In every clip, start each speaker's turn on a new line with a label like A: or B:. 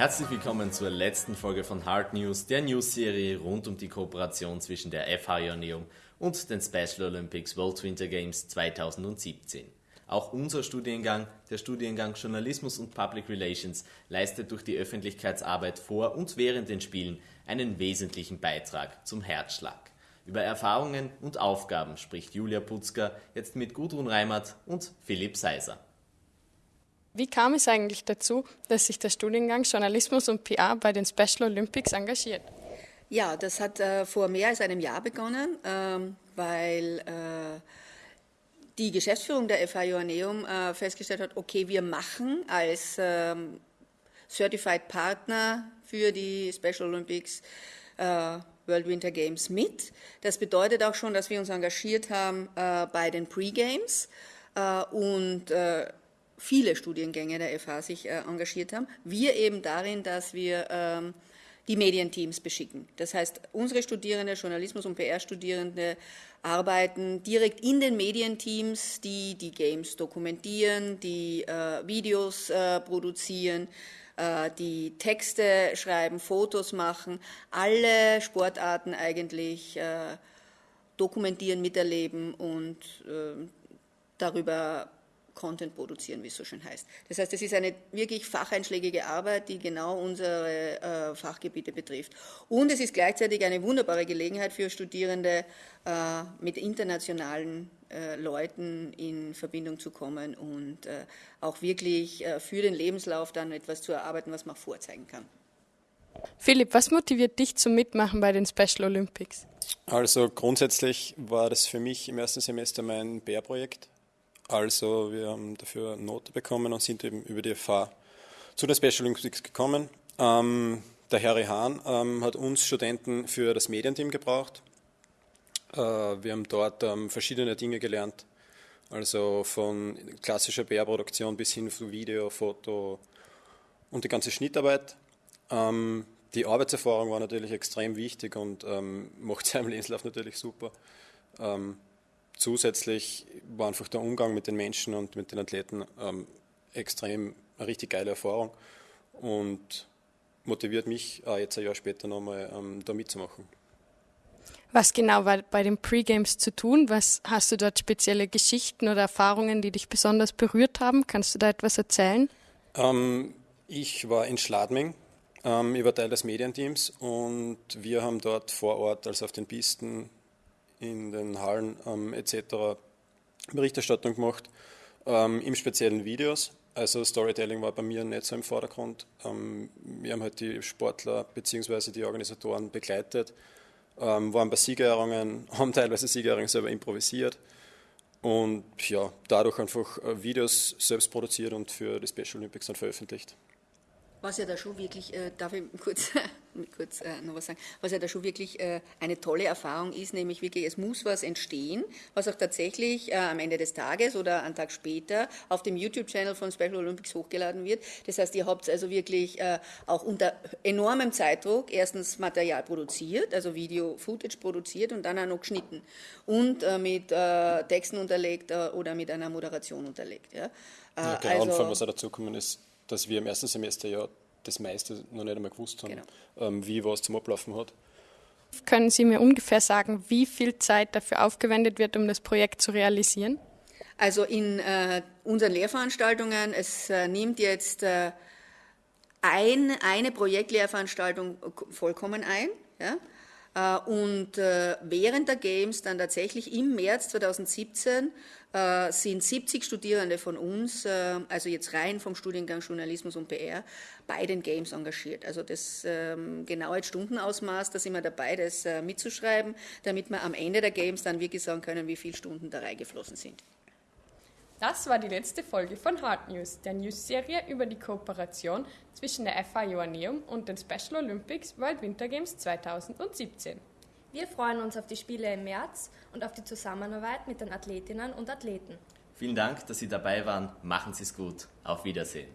A: Herzlich willkommen zur letzten Folge von Hard News, der News-Serie rund um die Kooperation zwischen der FH Ioneum und den Special Olympics World Winter Games 2017. Auch unser Studiengang, der Studiengang Journalismus und Public Relations, leistet durch die Öffentlichkeitsarbeit vor und während den Spielen einen wesentlichen Beitrag zum Herzschlag. Über Erfahrungen und Aufgaben spricht Julia Putzker jetzt mit Gudrun Reimert und Philipp Seiser.
B: Wie kam es eigentlich dazu, dass sich der Studiengang Journalismus und PR bei den Special Olympics engagiert?
C: Ja, das hat äh, vor mehr als einem Jahr begonnen, ähm, weil äh, die Geschäftsführung der FH Joanneum äh, festgestellt hat, okay, wir machen als ähm, Certified Partner für die Special Olympics äh, World Winter Games mit. Das bedeutet auch schon, dass wir uns engagiert haben äh, bei den Pre-Games äh, und viele Studiengänge der FH sich äh, engagiert haben. Wir eben darin, dass wir ähm, die Medienteams beschicken. Das heißt, unsere Studierende, Journalismus- und PR-Studierende arbeiten direkt in den Medienteams, die die Games dokumentieren, die äh, Videos äh, produzieren, äh, die Texte schreiben, Fotos machen, alle Sportarten eigentlich äh, dokumentieren, miterleben und äh, darüber Content produzieren, wie es so schön heißt. Das heißt, es ist eine wirklich facheinschlägige Arbeit, die genau unsere äh, Fachgebiete betrifft. Und es ist gleichzeitig eine wunderbare Gelegenheit für Studierende, äh, mit internationalen äh, Leuten in Verbindung zu kommen und äh, auch wirklich äh, für den Lebenslauf dann etwas zu erarbeiten, was man vorzeigen kann.
B: Philipp, was motiviert dich zum Mitmachen bei den Special Olympics?
D: Also grundsätzlich war das für mich im ersten Semester mein Bärprojekt. Also wir haben dafür eine Note bekommen und sind eben über die FH zu den Special Olympics gekommen. Ähm, der Harry Hahn ähm, hat uns Studenten für das Medienteam gebraucht. Äh, wir haben dort ähm, verschiedene Dinge gelernt, also von klassischer PR-Produktion bis hin zu Video, Foto und die ganze Schnittarbeit. Ähm, die Arbeitserfahrung war natürlich extrem wichtig und ähm, macht seinem Lebenslauf natürlich super. Zusätzlich war einfach der Umgang mit den Menschen und mit den Athleten ähm, extrem eine richtig geile Erfahrung und motiviert mich auch jetzt ein Jahr später nochmal ähm, da mitzumachen.
B: Was genau war bei den Pre-Games zu tun? Was hast du dort spezielle Geschichten oder Erfahrungen, die dich besonders berührt haben? Kannst du da etwas erzählen?
D: Ähm, ich war in Schladming. Ähm, ich war Teil des Medienteams und wir haben dort vor Ort, also auf den Pisten, in den Hallen ähm, etc. Berichterstattung gemacht, ähm, im speziellen Videos. Also Storytelling war bei mir nicht so im Vordergrund. Ähm, wir haben halt die Sportler bzw. die Organisatoren begleitet, ähm, waren bei Siegerehrungen, haben teilweise Siegerehrungen selber improvisiert und ja, dadurch einfach äh, Videos selbst produziert und für die Special Olympics dann veröffentlicht.
C: Was ja da schon wirklich, äh, darf ich kurz, kurz äh, noch was sagen, was ja da schon wirklich äh, eine tolle Erfahrung ist, nämlich wirklich, es muss was entstehen, was auch tatsächlich äh, am Ende des Tages oder einen Tag später auf dem YouTube-Channel von Special Olympics hochgeladen wird. Das heißt, ihr habt also wirklich äh, auch unter enormem Zeitdruck erstens Material produziert, also Video-Footage produziert und dann auch noch geschnitten und äh, mit Texten unterlegt oder mit einer Moderation unterlegt. Ja,
D: ja genau, also, und was auch dazu kommen ist, dass wir im ersten Semester ja das meiste noch nicht einmal gewusst haben, genau. ähm, wie was zum Ablaufen hat.
B: Können Sie mir ungefähr sagen, wie viel Zeit dafür aufgewendet wird, um das Projekt zu realisieren?
C: Also in äh, unseren Lehrveranstaltungen, es äh, nimmt jetzt äh, ein, eine Projektlehrveranstaltung vollkommen ein. Ja? Äh, und äh, während der Games, dann tatsächlich im März 2017, äh, sind 70 Studierende von uns, also jetzt rein vom Studiengang Journalismus und PR, bei den Games engagiert. Also das ähm, genaue Stundenausmaß, da sind wir dabei, das mitzuschreiben, damit wir am Ende der Games dann wirklich sagen können, wie viele Stunden da reingeflossen sind.
B: Das war die letzte Folge von Hard News, der News-Serie über die Kooperation zwischen der FA Joanneum und den Special Olympics World Winter Games 2017.
E: Wir freuen uns auf die Spiele im März und auf die Zusammenarbeit mit den Athletinnen und Athleten.
A: Vielen Dank, dass Sie dabei waren. Machen Sie es gut. Auf Wiedersehen.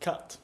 D: Cut.